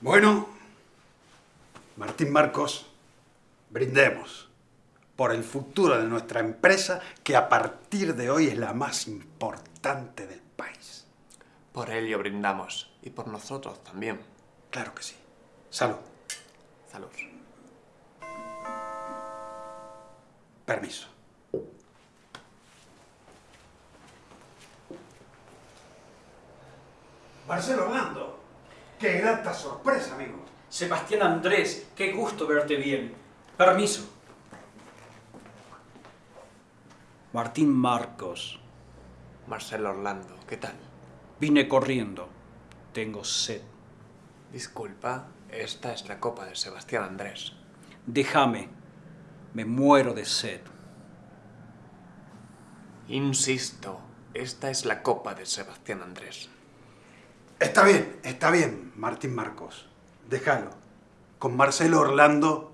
Bueno, Martín Marcos, brindemos por el futuro de nuestra empresa que a partir de hoy es la más importante del país. Por ello brindamos y por nosotros también. Claro que sí. Salud. Salud. Permiso. Marcelo qué grata sorpresa, amigo. Sebastián Andrés, qué gusto verte bien. Permiso. Martín Marcos, Marcelo Orlando, ¿qué tal? vine corriendo. Tengo sed. Disculpa, esta es la copa de Sebastián Andrés. Déjame. Me muero de sed. Insisto, esta es la copa de Sebastián Andrés. Está bien, está bien, Martín Marcos. Déjalo. Con Marcelo Orlando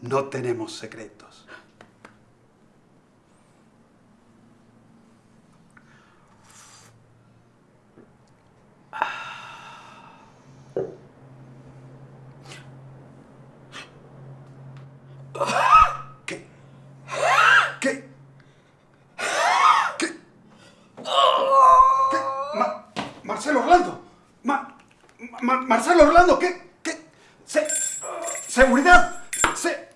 no tenemos secretos. ¿Qué? ¿Qué? ¿Qué? Ma- Marcelo Orlando. Ma- Ma- Marcelo Orlando, ¿qué? ¿Qué? Se- seguridad. Se-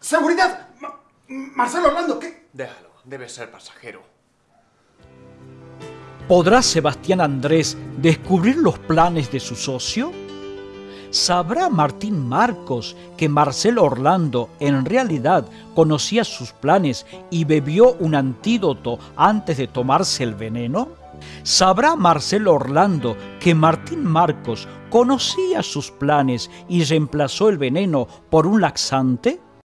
seguridad. Ma- Marcelo Orlando, ¿qué? Déjalo, debe ser pasajero. ¿Podrá Sebastián Andrés descubrir los planes de su socio? ¿Sabrá Martín Marcos que Marcelo Orlando en realidad conocía sus planes y bebió un antídoto antes de tomarse el veneno? ¿Sabrá Marcelo Orlando que Martín Marcos conocía sus planes y reemplazó el veneno por un laxante?